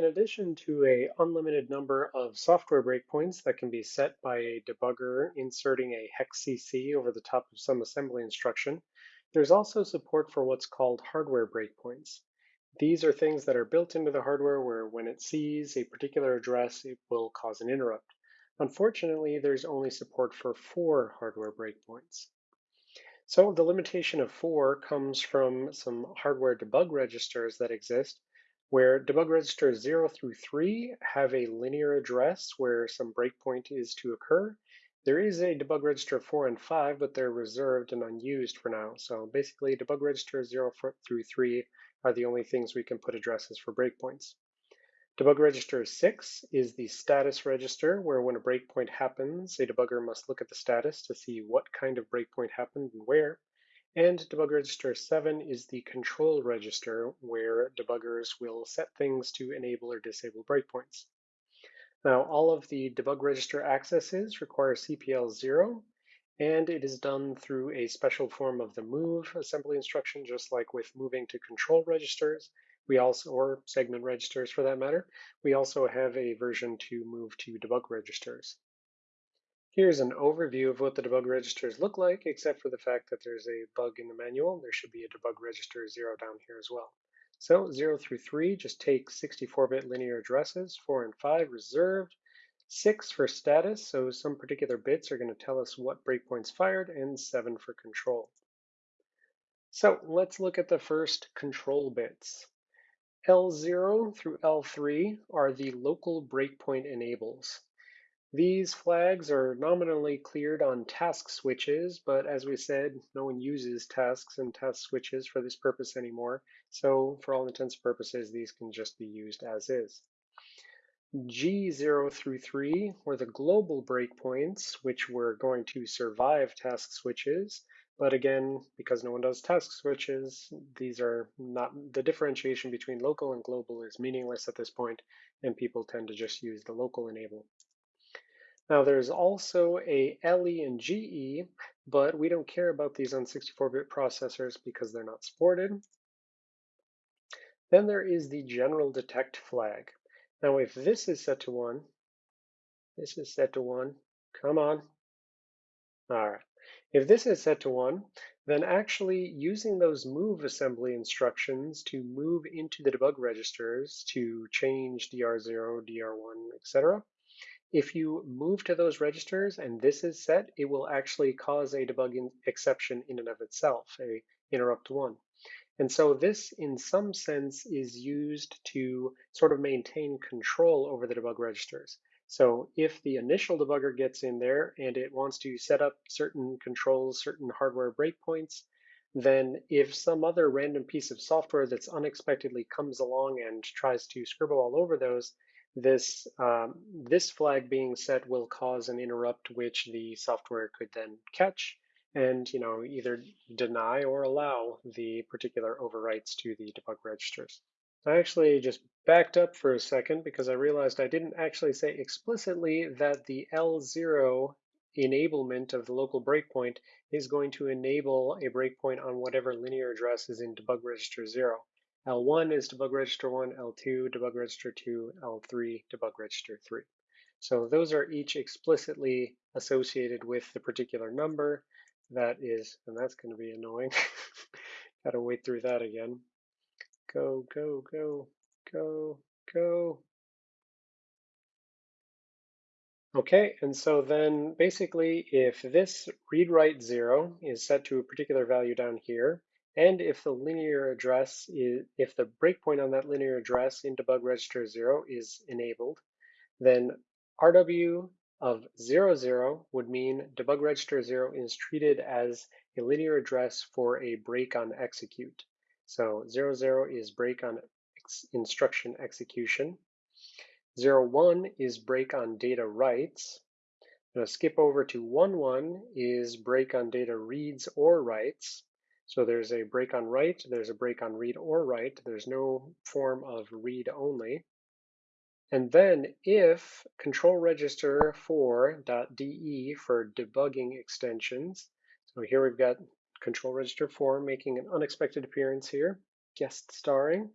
in addition to a unlimited number of software breakpoints that can be set by a debugger inserting a hex CC over the top of some assembly instruction, there's also support for what's called hardware breakpoints. These are things that are built into the hardware where when it sees a particular address, it will cause an interrupt. Unfortunately, there's only support for four hardware breakpoints. So the limitation of four comes from some hardware debug registers that exist where debug registers 0 through 3 have a linear address where some breakpoint is to occur. There is a debug register 4 and 5, but they're reserved and unused for now. So basically, debug registers 0 through 3 are the only things we can put addresses for breakpoints. Debug register 6 is the status register, where when a breakpoint happens, a debugger must look at the status to see what kind of breakpoint happened and where. And debug register 7 is the control register where debuggers will set things to enable or disable breakpoints. Now, all of the debug register accesses require CPL 0, and it is done through a special form of the move assembly instruction, just like with moving to control registers. We also, or segment registers for that matter, we also have a version to move to debug registers. Here's an overview of what the debug registers look like, except for the fact that there's a bug in the manual. There should be a debug register 0 down here as well. So 0 through 3 just take 64-bit linear addresses, 4 and 5 reserved, 6 for status, so some particular bits are going to tell us what breakpoints fired, and 7 for control. So let's look at the first control bits. L0 through L3 are the local breakpoint enables. These flags are nominally cleared on task switches, but as we said, no one uses tasks and task switches for this purpose anymore. So for all intents and purposes, these can just be used as is. G0 through 3 were the global breakpoints, which were going to survive task switches. But again, because no one does task switches, these are not, the differentiation between local and global is meaningless at this point, and people tend to just use the local enable. Now there's also a LE and GE, but we don't care about these on 64-bit processors because they're not supported. Then there is the general detect flag. Now if this is set to one, this is set to one, come on. All right, if this is set to one, then actually using those move assembly instructions to move into the debug registers to change DR0, DR1, etc., if you move to those registers and this is set, it will actually cause a debugging exception in and of itself, a interrupt one. And so this, in some sense, is used to sort of maintain control over the debug registers. So if the initial debugger gets in there and it wants to set up certain controls, certain hardware breakpoints, then if some other random piece of software that's unexpectedly comes along and tries to scribble all over those, this, um, this flag being set will cause an interrupt which the software could then catch and you know either deny or allow the particular overwrites to the debug registers. I actually just backed up for a second because I realized I didn't actually say explicitly that the L0 enablement of the local breakpoint is going to enable a breakpoint on whatever linear address is in debug register 0. L1 is debug register 1, L2 debug register 2, L3 debug register 3. So those are each explicitly associated with the particular number that is, and that's going to be annoying. Got to wait through that again. Go, go, go, go, go. Okay, and so then basically if this read write zero is set to a particular value down here, and if the linear address is, if the breakpoint on that linear address in debug register zero is enabled, then RW of 00, 0 would mean debug register 0 is treated as a linear address for a break on execute. So 00, 0 is break on ex instruction execution. 01 is break on data writes. Now skip over to 11 is break on data reads or writes. So there's a break on write, there's a break on read or write. There's no form of read only. And then if control register 4.de for debugging extensions, so here we've got control register 4 making an unexpected appearance here, guest starring.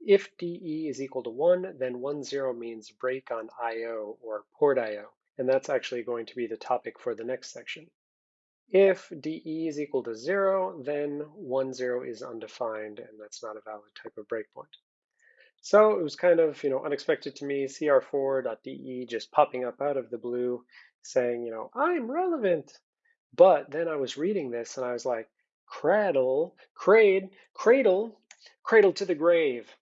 If DE is equal to 1, then 1, 0 means break on IO or port IO, and that's actually going to be the topic for the next section. If DE is equal to 0, then one zero is undefined, and that's not a valid type of breakpoint. So it was kind of, you know, unexpected to me, cr4.de just popping up out of the blue saying, you know, I'm relevant. But then I was reading this and I was like, cradle, crade, cradle, cradle to the grave.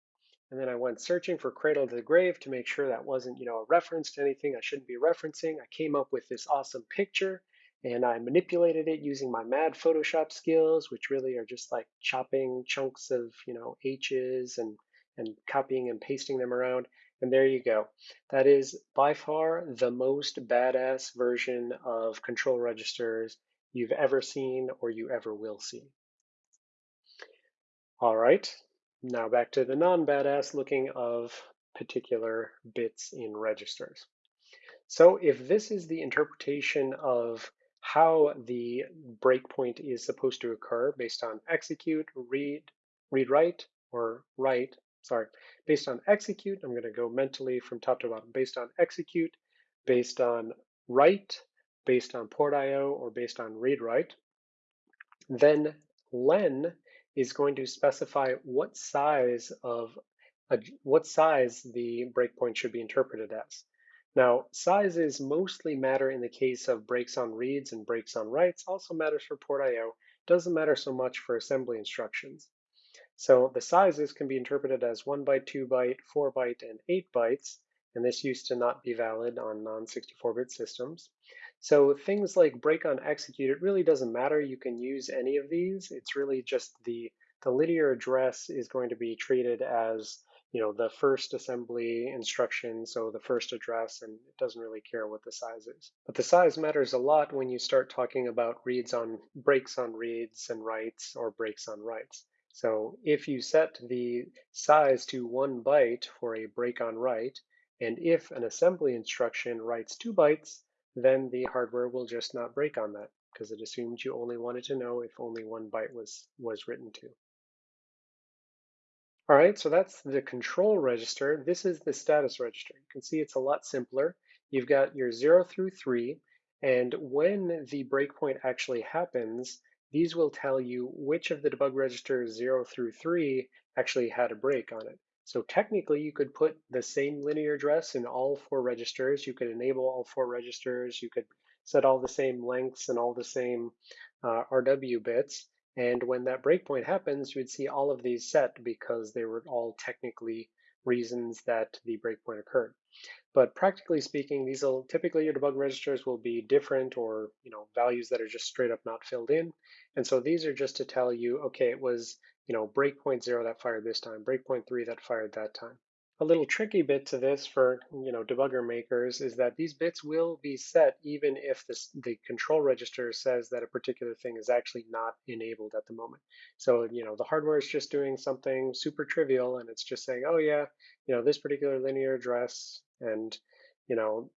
And then I went searching for cradle to the grave to make sure that wasn't, you know, a reference to anything I shouldn't be referencing. I came up with this awesome picture and I manipulated it using my mad Photoshop skills, which really are just like chopping chunks of, you know, H's and and copying and pasting them around. And there you go. That is by far the most badass version of control registers you've ever seen or you ever will see. All right, now back to the non-badass looking of particular bits in registers. So if this is the interpretation of how the breakpoint is supposed to occur based on execute, read, read write, or write, sorry, based on execute, I'm going to go mentally from top to bottom, based on execute, based on write, based on port IO, or based on read write, then len is going to specify what size of a, what size the breakpoint should be interpreted as. Now, sizes mostly matter in the case of breaks on reads and breaks on writes, also matters for port IO, doesn't matter so much for assembly instructions. So the sizes can be interpreted as 1 byte, 2 byte, 4 byte, and 8 bytes, and this used to not be valid on non-64-bit systems. So things like break on execute, it really doesn't matter. You can use any of these. It's really just the, the linear address is going to be treated as you know the first assembly instruction, so the first address, and it doesn't really care what the size is. But the size matters a lot when you start talking about reads on breaks on reads and writes or breaks on writes. So if you set the size to one byte for a break on write, and if an assembly instruction writes two bytes, then the hardware will just not break on that because it assumed you only wanted to know if only one byte was, was written to. All right, so that's the control register. This is the status register. You can see it's a lot simpler. You've got your zero through three, and when the breakpoint actually happens, these will tell you which of the debug registers 0 through 3 actually had a break on it. So technically, you could put the same linear address in all four registers. You could enable all four registers. You could set all the same lengths and all the same uh, RW bits. And when that breakpoint happens, you would see all of these set because they were all technically reasons that the breakpoint occurred. But practically speaking, these will typically your debug registers will be different or you know values that are just straight up not filled in. And so these are just to tell you, okay, it was you know breakpoint zero that fired this time, breakpoint three that fired that time. A little tricky bit to this for you know debugger makers is that these bits will be set even if this, the control register says that a particular thing is actually not enabled at the moment. So you know the hardware is just doing something super trivial and it's just saying, oh yeah, you know this particular linear address and you know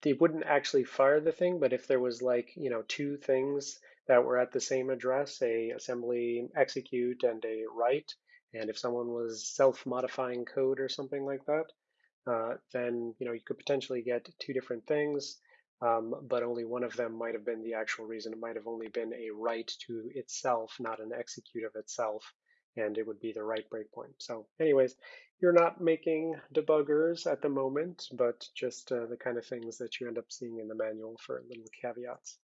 they wouldn't actually fire the thing, but if there was like you know two things that were at the same address, a assembly execute and a write, and if someone was self-modifying code or something like that, uh, then you know you could potentially get two different things, um, but only one of them might have been the actual reason. It might have only been a write to itself, not an execute of itself, and it would be the write breakpoint. So anyways, you're not making debuggers at the moment, but just uh, the kind of things that you end up seeing in the manual for little caveats.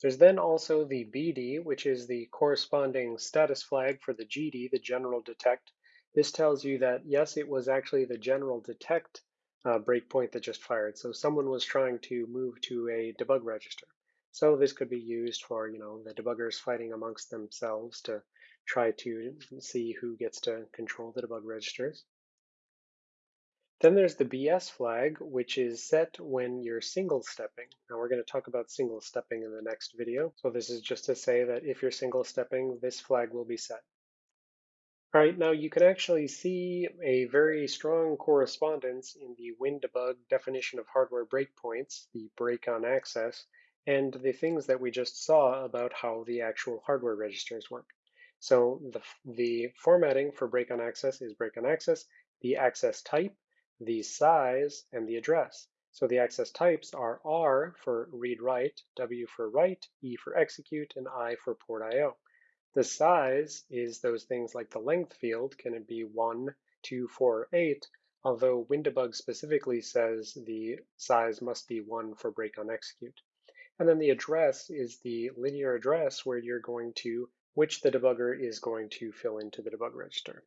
There's then also the BD, which is the corresponding status flag for the GD, the general detect. This tells you that, yes, it was actually the general detect uh, breakpoint that just fired. So someone was trying to move to a debug register. So this could be used for, you know, the debuggers fighting amongst themselves to try to see who gets to control the debug registers. Then there's the BS flag, which is set when you're single stepping. Now we're going to talk about single stepping in the next video. So this is just to say that if you're single stepping, this flag will be set. All right, now you can actually see a very strong correspondence in the WinDbg definition of hardware breakpoints, the break on access, and the things that we just saw about how the actual hardware registers work. So the, the formatting for break on access is break on access, the access type, the size, and the address. So the access types are R for read-write, W for write, E for execute, and I for port IO. The size is those things like the length field, can it be 1, 2, 4, 8, although WinDbg specifically says the size must be 1 for break on execute. And then the address is the linear address where you're going to which the debugger is going to fill into the debug register.